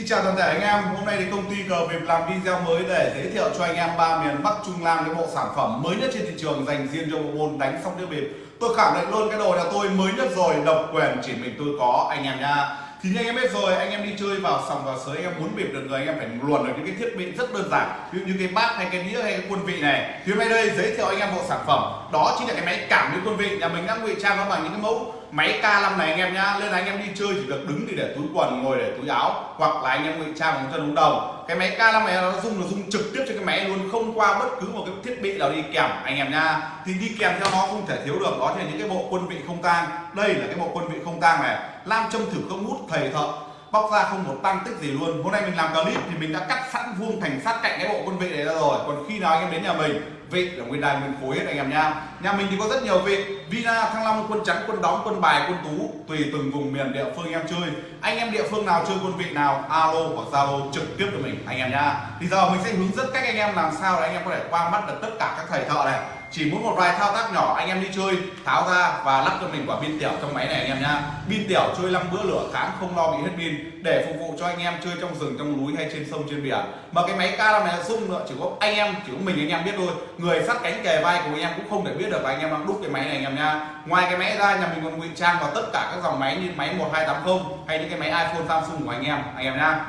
Xin chào toàn thể anh em, hôm nay thì công ty cờ việc làm video mới để giới thiệu cho anh em ba miền Bắc Trung Nam cái bộ sản phẩm mới nhất trên thị trường dành riêng cho bộ môn đánh sóc đĩa bịp. Tôi khẳng định luôn cái đồ nhà tôi mới nhất rồi, độc quyền chỉ mình tôi có anh em nha. Thì như anh em biết rồi, anh em đi chơi vào sòng vào sới anh em muốn bịp được người anh em phải luồn được những cái thiết bị rất đơn giản, ví dụ như cái bát hay cái đĩa hay cái quân vị này. Thì hôm nay đây giới thiệu anh em bộ sản phẩm đó chính là cái máy cảm biến quân vị nhà mình đang ngụy trang nó bằng những cái mẫu máy K5 này anh em nhá nên là anh em đi chơi chỉ được đứng thì để túi quần, ngồi để túi áo, hoặc là anh em ngụy trang bằng chân ống đồng. Cái máy K5 này nó dùng nó dùng trực tiếp cho cái máy luôn, không qua bất cứ một cái thiết bị nào đi kèm, anh em nha thì đi kèm theo nó không thể thiếu được, đó là những cái bộ quân vị không tang. Đây là cái bộ quân vị không tang này lam châm thử không hút, thầy thợ bóc ra không một tăng tích gì luôn. Hôm nay mình làm clip thì mình đã cắt sẵn vuông thành sát cạnh cái bộ quân vị này ra rồi. Còn khi nào anh em đến nhà mình vị là nguyên đài nguyên khối hết anh em nha. Nhà mình thì có rất nhiều vị. Vina thăng long, quân trắng quân đóng, quân bài, quân tú, tùy từng vùng miền địa phương em chơi. Anh em địa phương nào chơi quân vị nào, alo hoặc zalo trực tiếp cho mình, anh em nha. Thì giờ mình sẽ hướng dẫn cách anh em làm sao để anh em có thể qua mắt được tất cả các thầy thợ này chỉ muốn một vài thao tác nhỏ, anh em đi chơi, tháo ra và lắp cho mình quả pin tiểu trong máy này anh em nhá. Pin tiểu chơi năm bữa lửa tháng, không lo bị hết pin, để phục vụ cho anh em chơi trong rừng, trong núi hay trên sông, trên biển mà cái máy cao này là sung nữa, chỉ có anh em, chỉ có mình anh em biết thôi. Người sát cánh kề vai của anh em cũng không thể biết được và anh em đang đúc cái máy này anh em nha ngoài cái máy ra, nhà mình còn ngụy trang vào tất cả các dòng máy như máy 1280 hay những cái máy iPhone, Samsung của anh em anh em nha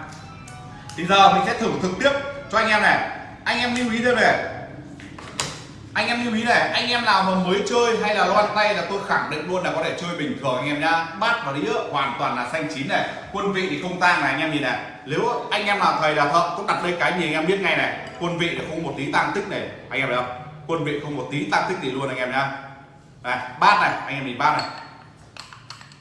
thì giờ mình sẽ thử thực tiếp cho anh em này. Anh em lưu ý thêm này anh em lưu ý này, anh em nào mà mới chơi hay là loan tay là tôi khẳng định luôn là có thể chơi bình thường anh em nhá. Bát và đĩa hoàn toàn là xanh chín này, quân vị thì không tang này anh em nhìn này. Nếu anh em nào thầy là thợ cũng đặt lên cái gì anh em biết ngay này, quân vị là không một tí tăng tích này. Anh em thấy không? Quân vị không một tí tăng tích gì luôn anh em nhá. Này, bát này, anh em nhìn bát này.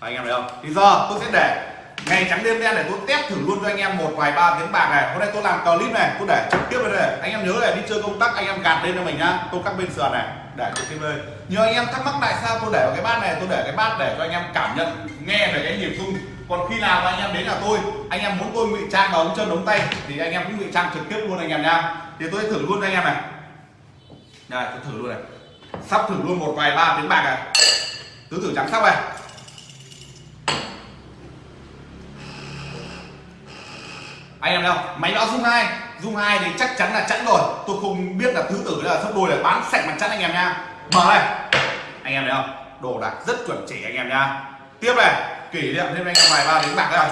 Anh em thấy không? Thì giờ tôi sẽ để ngày trắng đêm đen để tôi test thử luôn cho anh em một vài ba tiếng bạc này. Hôm nay tôi làm clip này, tôi để trực tiếp lên đây anh em nhớ là đi chơi công tác anh em gạt lên cho mình nhá. Tôi cắt bên sườn này, để trực tiếp lên nhiều anh em thắc mắc tại sao tôi để vào cái bát này, tôi để cái bát để cho anh em cảm nhận, nghe về cái nhịp rung. Còn khi nào anh em đến nhà tôi, anh em muốn tôi ngụy trang vào ống chân ống tay, thì anh em cũng ngụy trang trực tiếp luôn anh em nha thì tôi sẽ thử luôn cho anh em này. Này tôi thử luôn này. Sắp thử luôn một vài ba tiếng bạc này. Tứ tử trắng sắp này. Anh em đâu máy báo dung hai. Dung hai thì chắc chắn là chẵn rồi. Tôi không biết là thứ tử là sấp đôi là bán sạch mặt chẵn anh em nha. Mở này anh em thấy không? Đồ đạc rất chuẩn chỉ anh em nha. Tiếp này. Kỷ niệm thêm anh em vài ba đến bạc đây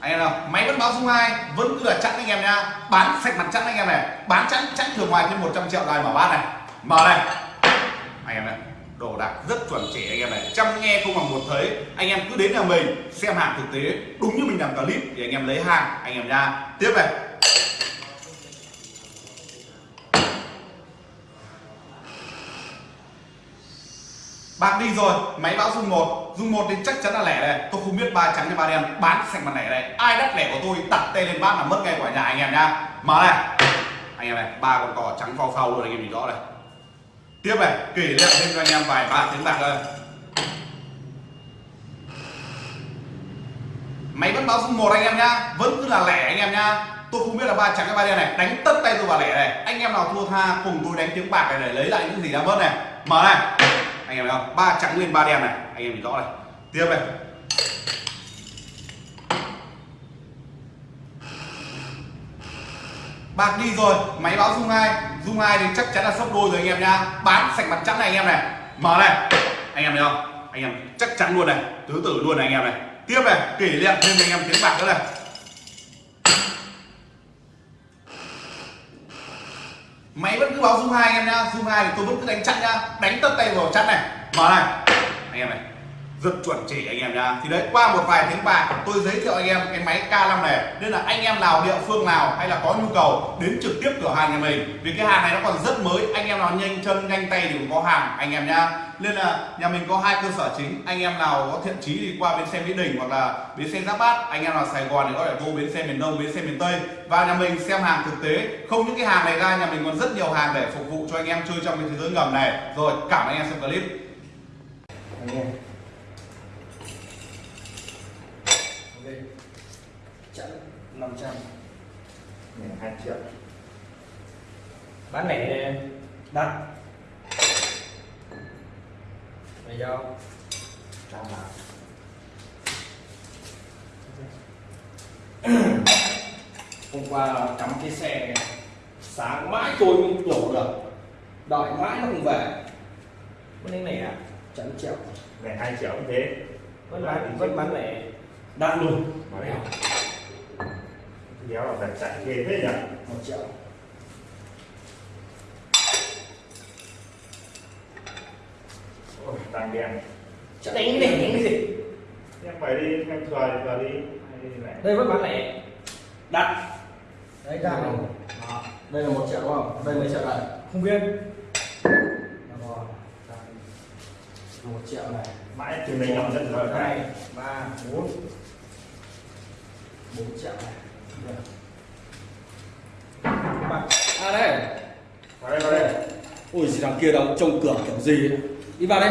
anh em nào máy vẫn báo dung hai, vẫn cứ là chẵn anh em nha. Bán sạch mặt chẵn anh em này. Bán chẵn chẵn thường ngoài thêm 100 triệu này mở bát này? Mở này anh em này đồ đạc rất chuẩn chỉ anh em này. Chăm nghe không bằng một thấy, anh em cứ đến nhà mình xem hàng thực tế, đúng như mình làm clip thì anh em lấy hàng, anh em nha tiếp này. Bạc đi rồi, máy báo dung một. Dung một thì chắc chắn là lẻ này tôi không biết ba trắng hay ba đen, bán sạch mặt lẻ này. Ai đắt lẻ của tôi, đặt tay lên bát là mất ngay quả nhà anh em nha. Mở này. Anh em này, ba con cò trắng phao phao luôn, anh em nhìn rõ này tiếp này, kỷ niệm thêm cho anh em vài ba tiếng bạc thôi máy vẫn báo dung một anh em nhá, vẫn cứ là lẻ anh em nhá. Tôi không biết là ba trắng hay ba đen này, đánh tất tay tôi vào lẻ này. Anh em nào thua tha, cùng tôi đánh tiếng bạc này để lấy lại những gì đã mất này. Mở này. Anh em thấy không? Ba trắng lên ba đen này. Anh em nhìn rõ này. Tiếp này. Bạc đi rồi, máy báo dung hai dung hai thì chắc chắn là sốc đôi rồi anh em nhá. Bán sạch mặt trắng này anh em này. Mở này. Anh em thấy không? Anh em chắc chắn luôn này. Tứ tử luôn này anh em này. Tiếp này, kỷ niệm thêm anh em tiếng bạc nữa này. Máy vẫn cứ báo dung hai anh em nhá. Dung hai thì tôi vẫn cứ đánh chặn nhá. Đánh tất tay vào chặn này. Mở này. Anh em này rất chuẩn chỉ anh em nha thì đấy, qua một vài tiếng bạc tôi giới thiệu anh em cái máy K5 này. Nên là anh em nào địa phương nào hay là có nhu cầu đến trực tiếp cửa hàng nhà mình. Vì cái hàng này nó còn rất mới, anh em nào nhanh chân, nhanh tay thì cũng có hàng, anh em nha nên là nhà mình có hai cơ sở chính. Anh em nào có thiện chí thì qua bến xe mỹ đình hoặc là bến xe giáp bát. Anh em nào sài gòn thì có thể vô bến xe miền đông, bến xe miền tây. Và nhà mình xem hàng thực tế. Không những cái hàng này ra, nhà mình còn rất nhiều hàng để phục vụ cho anh em chơi trong cái thế giới ngầm này. Rồi, cảm ơn anh em xem clip. Anh em. 500 này 2 triệu. Bán lẻ đặt mày vô. Chào hôm qua cắm cái xe này sáng mãi tôi mới đổ được. Đợi mãi nó không về. Con này này à? Chẳng triệu này hai triệu cũng thế. Vẫn bán vẫn bán lẻ đắt luôn. Bán lẻ đéo là đặt chạy ghê thế nhỉ? Một triệu. Ôi, tăng đen. Đánh cái này đánh cái gì? em phải đi em thừa thì thừa đi. Này Đây vẫn bán lẻ. Đắt Đấy ra này đây là một triệu đúng không? Đây mấy triệu này Không biết. Một triệu này. Mãi từ mình làm dân rồi hai ba bốn. Bốn triệu này à đây. Vào đây vào đây. Ui gì đằng kia đóng trông cửa kiểu gì ấy. đi vào đây.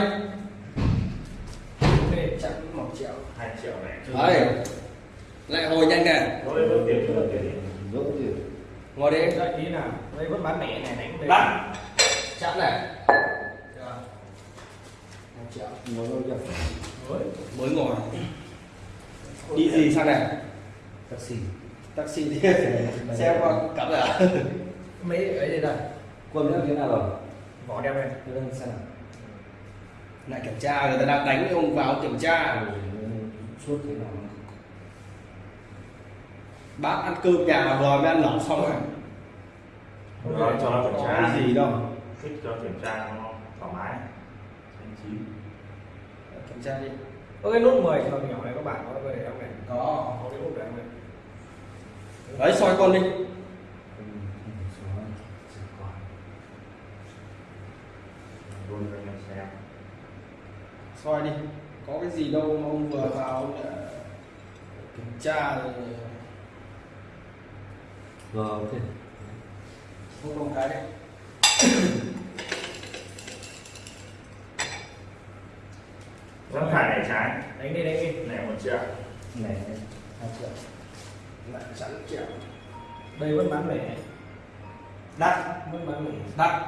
Ok chắn một triệu hai triệu này. Đấy. Lại hồi nhanh nè. Ngồi đi. Đây ý nào Đây vẫn bán lẻ này đánh đây đắt chắn này. Triệu. Mới mới ngồi. Đi gì sang này? Taxi taxi đi xe qua cắm rồi à Mấy ấy đây đây quân đã thế nào rồi? Vỏ đeo đây Thế đang xem nào. Lại kiểm tra người ta đang đánh ông vào kiểm tra. Suốt thế nào? Bác ăn cơm nhà mà vừa mới ăn lẩu xong rồi. Rồi cho nó kiểm tra. Cái gì đâu? Thích cho kiểm tra nó thoải mái. Anh chí. Kiểm tra đi. Có cái nút 10 triệu nhỏ này các bạn có về không này có. Có cái nút đấy không này đấy soi con đi. Soi đi. Có cái gì đâu mà ông vừa vào ông lại kiểm tra rồi. Rồi ok. Không không cái đấy. Vẫn phải này trái. Đánh đi đánh đi. Này một triệu. Này hai triệu lại chắn triệu Đây vẫn bán lẻ. Đắt Vẫn bán lẻ. Đắt.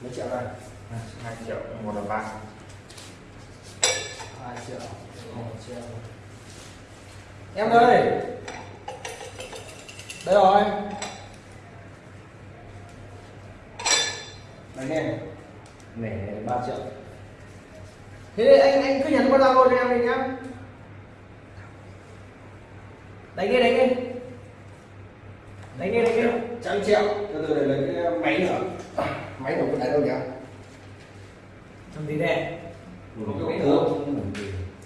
Mấy triệu đây? Hai triệu một là ba. Hai triệu. Một triệu. Em ơi! Đây rồi. Đánh nghe này ba triệu. Thế anh anh cứ nhắn qua Zalo cho em đi nhá Đánh đi đánh đi. Đánh đi đánh đi. Trăm triệu. Từ từ để lấy cái máy nữa. Máy đâu có đánh đâu nhỉ? Làm gì đây Ừ, cái gì.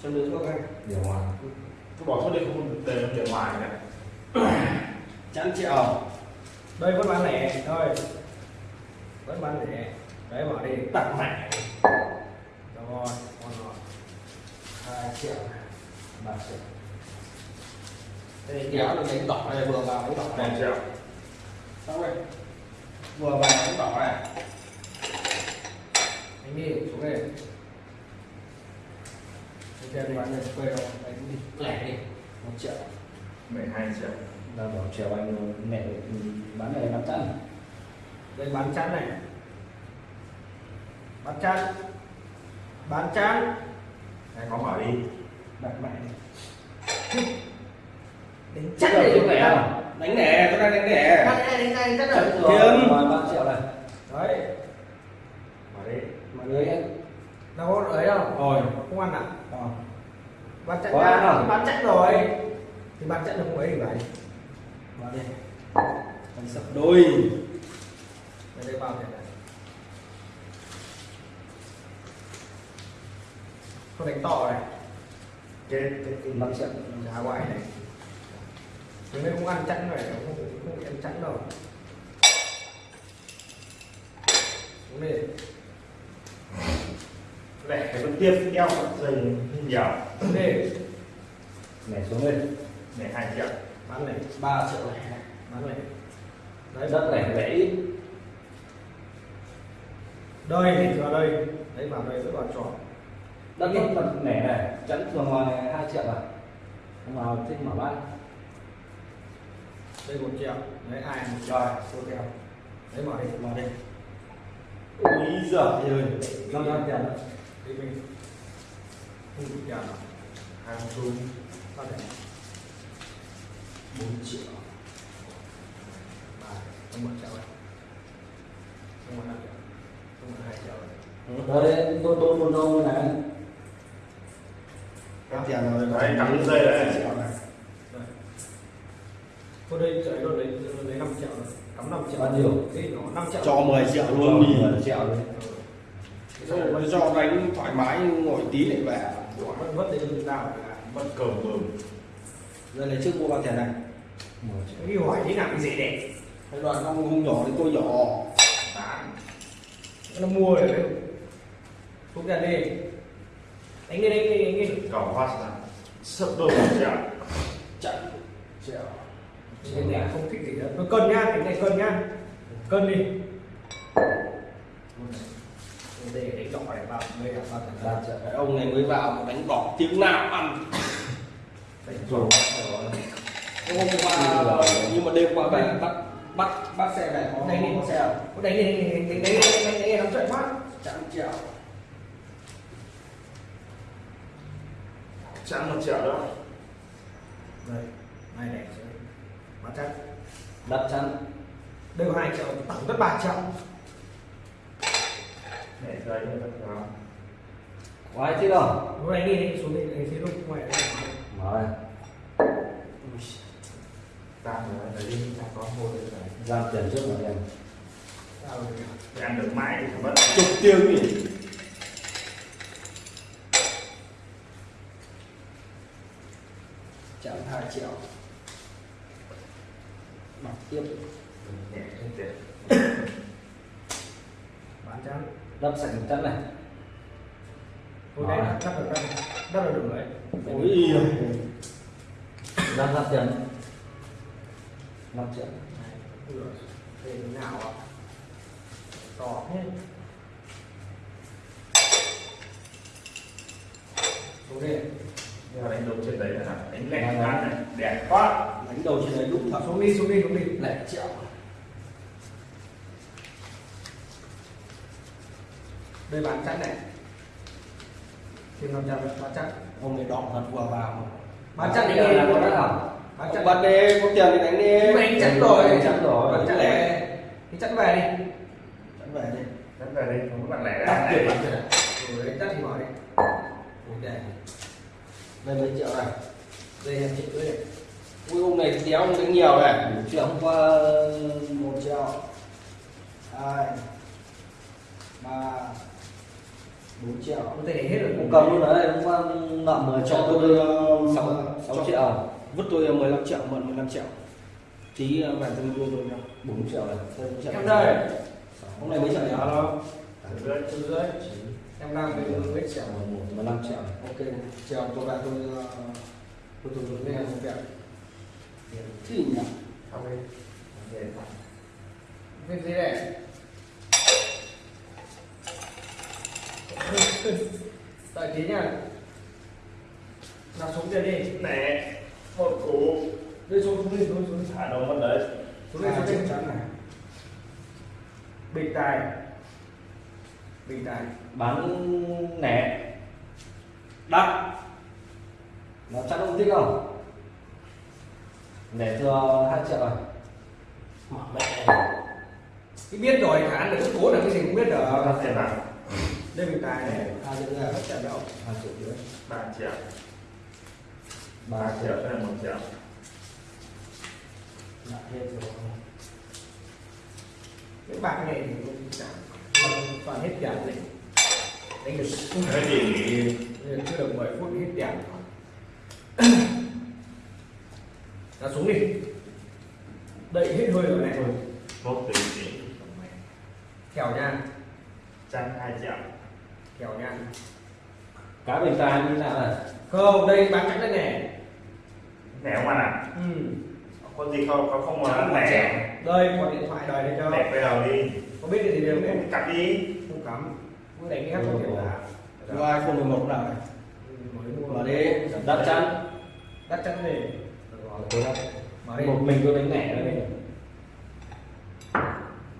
Cho đứa thuốc anh điều hòa. Cứ bỏ số đi không để nó tiền ngoài này. Trăm triệu. Đây vẫn bán lẻ. Thôi. Vẫn bán lẻ. Đấy bỏ đi. Tặng mẹ. Rồi ngon rồi. Hai triệu. Ba triệu đây kéo là đánh đỏ này vừa vào đánh đỏ này. Triệu xong rồi. Vừa vào đánh đỏ này. Đánh đi xuống đây. Anh xem đi bán này quê đâu Đánh đi. Lẻ đi. Một triệu. Mười hai triệu. Ta bảo chiều anh mẹ bán này năm trăm Đây bán chắn này. Bán chắn Bán chắn anh có mở đi. Đặt mẹ Đánh chắc này đánh lẻ không đánh lẻ tôi đang đánh lẻ Bán này đánh chắc là Kiếm. rồi. Ba triệu này. Đấy. Mở đi. Mọi người anh Đâu có ấy đâu. Rồi. Không ăn à? Ờ. Chắn Có ăn không? Bán chắn rồi. Thì bán chắn là không ấy thì phải. Vào đi. Anh sập đôi. Đây đây bao tiền này. Không đánh to này. Chết chết năm triệu giá ngoại này Thế nên không ăn chẵn này không? Không ăn chẵn đâu xuống đi lẻ cái vẫn tiếp đeo dây nhiều. Xuống đi này xuống lên này hai triệu. Bán này. Ba triệu lẻ. Bán này. Đấy đất này vẽ ít. Đây thì vào đây. Đấy vào đây vẫn còn tròn. Đất mặt nẻ này chắn thường ngoài hai triệu à? Không vào thích mở bán đây một triệu đấy ai một triệu rồi số theo đấy mở đi vào đây úi giời ơi. Năm trăm tiền đó đi mình không được tiền nào hai xu. Con này 4 triệu. Ba không một triệu không một năm triệu không một hai triệu này đấy tôi tôi một đâu này có tiền rồi Đấy, cắm dây đấy. triệu này Đây. Cô đây chạy luôn đấy, lấy 5 triệu rồi. Cắm 5 triệu. Bao nhiêu? Nó 5 triệu. cho 10 triệu luôn đi triệu đấy rồi cho đánh thoải mái ngồi tí lại về đến từ nào. Mất cầu mừng. giờ lấy trước mua bao tiền này Cái hỏi thế nào cái gì đấy. cái đoạn không không nhỏ thì tôi nhỏ Bán. Nó mua rồi đấy. Không ra đi. Đánh đi, đánh đi, đánh đi. Cầu hoa đôi một triệu. chạy Cái này không thích gì nữa. Tôi cân nhá, cái này cân nhá. Cân đi. Để đánh đỏ này vào, mới là ba triệu Cái ông này mới vào mà đánh đỏ tiếng nào ăn Đánh rồi hôm qua nhưng mà đêm qua về bắt bắt bắt xe về có Đánh đi. có xe? Có đánh đi, đánh đi, đánh đi, đánh đi, đánh đánh đi, đánh chạy quá. trăm triệu Chẵn một triệu đó. Đây, hai này bán chắc. đắt chắn Đây có 2 triệu, tổng tất 3 triệu. Để thật đó. có ai thích không Lúc này đi, xuống đi, đánh xí lúc ngoài đây. đây Ta nữa, để đi, ta có mua được rồi. ra tiền trước rồi em Sao rồi? Để ăn được mãi thì phải mất. chục tiếng nhỉ trăm hai triệu mặc tiếp. Bán chắn. đắp sạch chắn này Tôi đấy đắp được đắp, đắp được được đấy. ôi ra ra tiền năm triệu Ui giời, Thế nào ạ? To thế. Xuống đi. Đánh đầu trên đấy là đánh lẹt ăn này. Đẹp quá. đánh đầu trên đấy đúng thật Xuống đi, xuống đi, xuống đi. lẻ triệu Đây bán chắn này. Thêm 500 nữa, bán chắn. ông này đỏ thật vừa vào Bán Bây đi. giờ là có đắt không Bán ông chắn. bắt đi có tiền thì đánh đi mà anh chắn rồi. chắn rồi Bán chắn về. Thì chắn về đi. đánh về đi Đánh về đây, không có bạn lẻ ra này. chắn thì mở đi. Ui đây. mấy triệu này Đây em chị cưới này. ui ông này đéo ông đánh nhiều này một triệu hôm qua một triệu hai ba bốn triệu Có thể hết rồi. cũng cầm luôn đấy hôm qua nợ 10 cho tôi uh, sáu sáu triệu vứt tôi 15 triệu mượn 15 triệu tí uh, về tôi đưa tôi nha bốn triệu này bốn triệu. Em đây. ông này mấy triệu nhỉ Alo. Từ dưới. Em đang với mấy triệu. một mười lăm triệu này ok chiều tôi về tôi uh, tôi tôi tôi nghe một việc thì nhỉ Không đi. Cái gì này? Đợi tí nha. Nào xuống kia đi. Nè. Một cú. Đi xuống xuống đi xuống xuống. Thả đâu mất đấy. Xuống đi xuống đi. chắn này Bình tài. Bình tài. bán lẻ đắt nó chắc ông thích không để thừa hai triệu rồi mở mẹ Cái biết rồi khả năng được cố là cái gì cũng biết được. Ra tiền nào? Đây bình tài này. hai triệu ra Hết trận đâu. hai triệu rưỡi ba triệu. ba triệu cho nên một triệu. lại hết rồi Cái bạc này thì cũng chẳng. Toàn hết tiền này. Đánh được. Cái gì? chưa được 10 phút hết tiền ra xuống đi đậy hết hơi rồi này Một tỷ tỷ. kèo nha Chăn hai triệu. kèo nha cá bình tài như nào này không đây bán chắn đây này Nè không ăn à? ừ. Có gì không? Có không muốn ăn nè. đây có điện thoại đời đây cho Đẹp bây giờ đi. Có biết gì đều đấy Cắt đi. không cắm. Muốn đánh cái khác không hiểu là đưa iphone 11 nào này mới mua mở đi. đắt chắn đắt chắn đi tôi đắt. Mở đi. Một mình tôi đánh lẻ đây.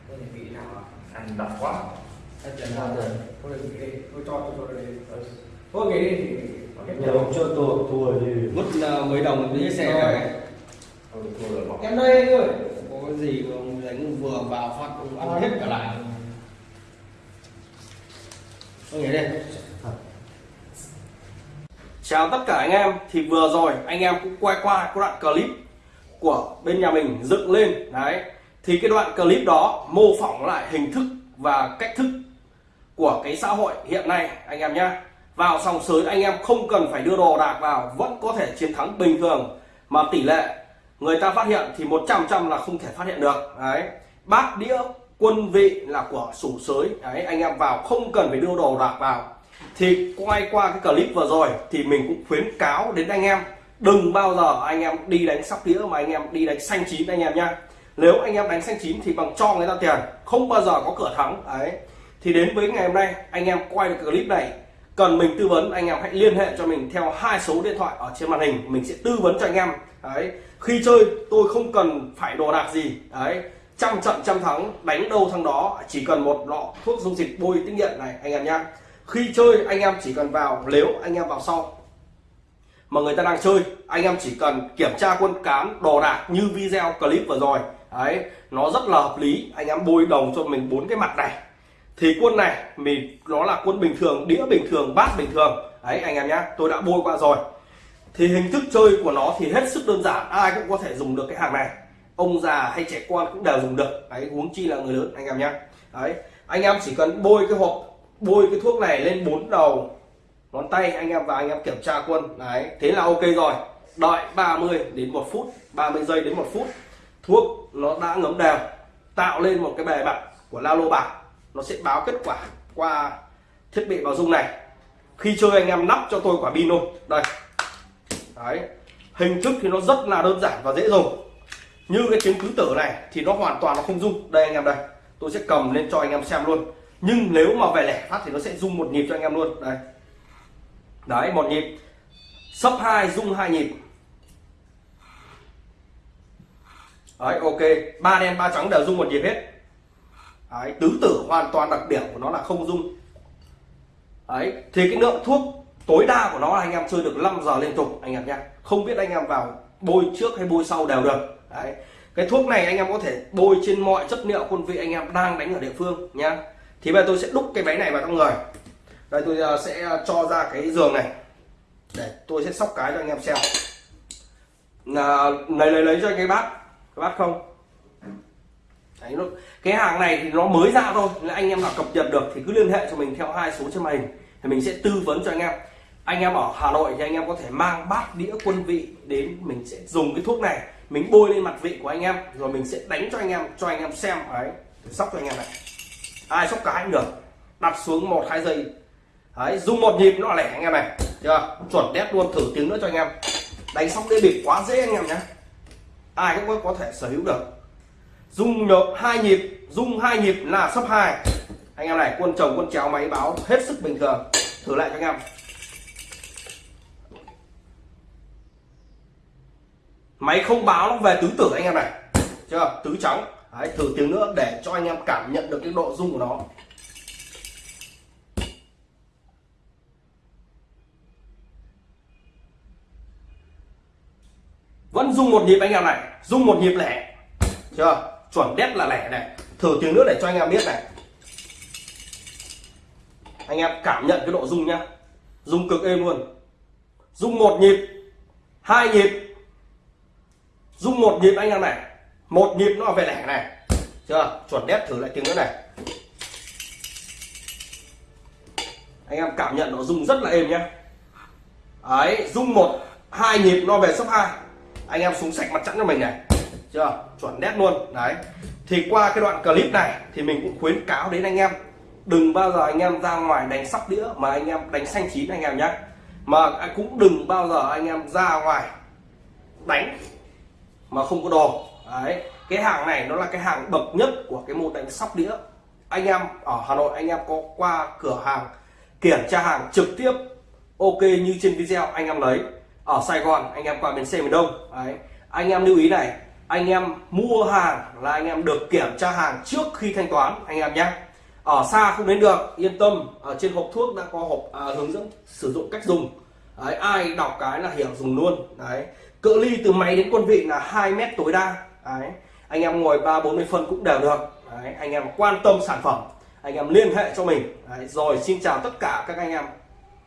Tôi vị nào à Ăn độc quá. hết tiền nào rồi tôi vị đi. Tôi cho tôi cho đây thôi. Nghỉ đi. Nghỉ đi. Giờ ông cho tôi thua thì mất uh, mấy đồng đi hết xe Rồi. rồi Không rồi bỏ. em đây anh ơi có cái gì ông đánh vừa vào phát ông ăn hết cả lại. Ông nhảy đây Chào tất cả anh em, Thì vừa rồi anh em cũng quay qua cái đoạn clip Của bên nhà mình dựng lên. Đấy, Thì cái đoạn clip đó mô phỏng lại hình thức và cách thức Của cái xã hội hiện nay, anh em nhé Vào sòng sới, anh em không cần phải đưa đồ đạc vào, Vẫn có thể chiến thắng bình thường. Mà tỷ lệ người ta phát hiện thì 100 trăm là không thể phát hiện được. Đấy. Bát đĩa quân vị là của sủ sới. Đấy, anh em vào không cần phải đưa đồ đạc vào. Thì quay qua cái clip vừa rồi thì mình cũng khuyến cáo đến anh em, đừng bao giờ anh em đi đánh sóc đĩa mà anh em đi đánh xanh chín anh em nhá. Nếu anh em đánh xanh chín thì bằng cho người ta tiền, không bao giờ có cửa thắng. Đấy. Thì đến với ngày hôm nay, anh em quay được clip này, cần mình tư vấn, anh em hãy liên hệ cho mình theo hai số điện thoại ở trên màn hình. Mình sẽ tư vấn cho anh em. Đấy khi chơi, tôi không cần phải đồ đạc gì. Đấy, trăm trận, trăm thắng, đánh đâu thắng đó. Chỉ cần một lọ thuốc dung dịch bôi tinh nghiệm này, anh em nhá. Khi chơi, anh em chỉ cần vào, nếu anh em vào sau mà người ta đang chơi, anh em chỉ cần kiểm tra quân cán, đồ đạc như video clip vừa rồi. Đấy, nó rất là hợp lý. Anh em bôi đồng cho mình bốn cái mặt này. Thì quân này, mình, nó là quân bình thường, đĩa bình thường, bát bình thường. Đấy, anh em nhá, tôi đã bôi qua rồi thì hình thức chơi của nó thì hết sức đơn giản, ai cũng có thể dùng được cái hàng này. Ông già hay trẻ con cũng đều dùng được. Đấy, huống chi là người lớn, anh em nhé. Đấy, anh em chỉ cần bôi cái hộp, bôi cái thuốc này lên bốn đầu ngón tay anh em và anh em kiểm tra quân đấy, thế là ok rồi. Đợi 30 đến một phút 30 giây đến một phút, thuốc nó đã ngấm đều, tạo lên một cái bề mặt của la lô bạc. Nó sẽ báo kết quả qua thiết bị bảo dung này. Khi chơi anh em nắp cho tôi quả pin luôn đây đấy, hình thức thì nó rất là đơn giản và dễ dùng. Như cái tiếng tứ tử này thì nó hoàn toàn nó không rung đây anh em đây, tôi sẽ cầm lên cho anh em xem luôn. Nhưng nếu mà về lẻ phát thì nó sẽ rung một nhịp cho anh em luôn. Đây. Đấy, một nhịp. Sấp hai, rung hai nhịp. Đấy, ok. Ba đen, ba trắng đều rung một nhịp hết. Đấy, tứ tử hoàn toàn đặc điểm của nó là không rung. Đấy, thì cái lượng thuốc tối đa của nó là anh em chơi được 5 giờ liên tục anh em nhé. Không biết anh em vào bôi trước hay bôi sau đều được. Đấy. Cái thuốc này anh em có thể bôi trên mọi chất liệu quân vị anh em đang đánh ở địa phương nhá. Thì bây giờ tôi sẽ đúc cái máy này vào trong người. Đây tôi ờ, sẽ ờ, cho ra cái giường này. Để tôi sẽ sóc cái cho anh em xem. Là lấy lấy lấy cho anh cái bát. Cái bát không? Đấy, nó, cái hàng này thì nó mới ra thôi. Là anh em nào cập nhật được thì cứ liên hệ cho mình theo hai số trên màn hình. Thì mình sẽ tư vấn cho anh em anh em ở Hà Nội thì anh em có thể mang bát đĩa quân vị đến mình sẽ dùng cái thuốc này. Mình bôi lên mặt vị của anh em rồi mình sẽ đánh cho anh em cho anh em xem. Đấy sóc cho anh em này. Ai sóc cái cũng được. Đặt xuống một hai giây. Đấy dùng một nhịp nó lẻ anh em này. Chưa? Chuẩn đét luôn thử tiếng nữa cho anh em. Đánh sóc đĩa bịp quá dễ anh em nhé. Ai cũng có, thể sở hữu được. Dùng nhớ hai nhịp dùng hai nhịp là sấp hai. Anh em này quân chồng quân chéo máy báo hết sức bình thường. Thử lại cho anh em. Máy không báo nó về tứ tử anh em này. Chưa? Tứ trắng. Đấy, thử tiếng nữa để cho anh em cảm nhận được cái độ rung của nó. Vẫn rung một nhịp anh em này. Rung một nhịp lẻ. Chưa? Chuẩn đét là lẻ này. Thử tiếng nữa để cho anh em biết này. Anh em cảm nhận cái độ rung nhá. Rung cực êm luôn. Rung một nhịp. Hai nhịp rung một nhịp anh em này. Một nhịp nó về lẻ này. Chưa? Chuẩn đét thử lại tiếng nữa này. Anh em cảm nhận nó rung rất là êm nhá. Ấy rung một, hai nhịp nó về sấp hai. Anh em xuống sạch mặt chắn cho mình này. Chưa? Chuẩn nét luôn. Đấy. Thì qua cái đoạn clip này thì mình cũng khuyến cáo đến anh em. Đừng bao giờ anh em ra ngoài đánh sóc đĩa mà anh em đánh xanh chín anh em nhé mà cũng đừng bao giờ anh em ra ngoài đánh mà không có đồ đấy cái hàng này nó là cái hàng bậc nhất của cái môn đánh sóc đĩa. Anh em ở Hà Nội anh em có qua cửa hàng kiểm tra hàng trực tiếp ok như trên video anh em lấy. Ở Sài Gòn anh em qua bến xe miền Đông. Đấy anh em lưu ý này anh em mua hàng là anh em được kiểm tra hàng trước khi thanh toán anh em nhé. Ở xa không đến được yên tâm ở trên hộp thuốc đã có hộp à, hướng dẫn sử dụng cách dùng. Đấy, ai đọc cái là hiểu dùng luôn. Đấy cự ly từ máy đến quân vị là 2 mét tối đa. Đấy. Anh em ngồi ba bốn mươi phân cũng đều được. Đấy, anh em quan tâm sản phẩm. Anh em liên hệ cho mình. Đấy, rồi xin chào tất cả các anh em.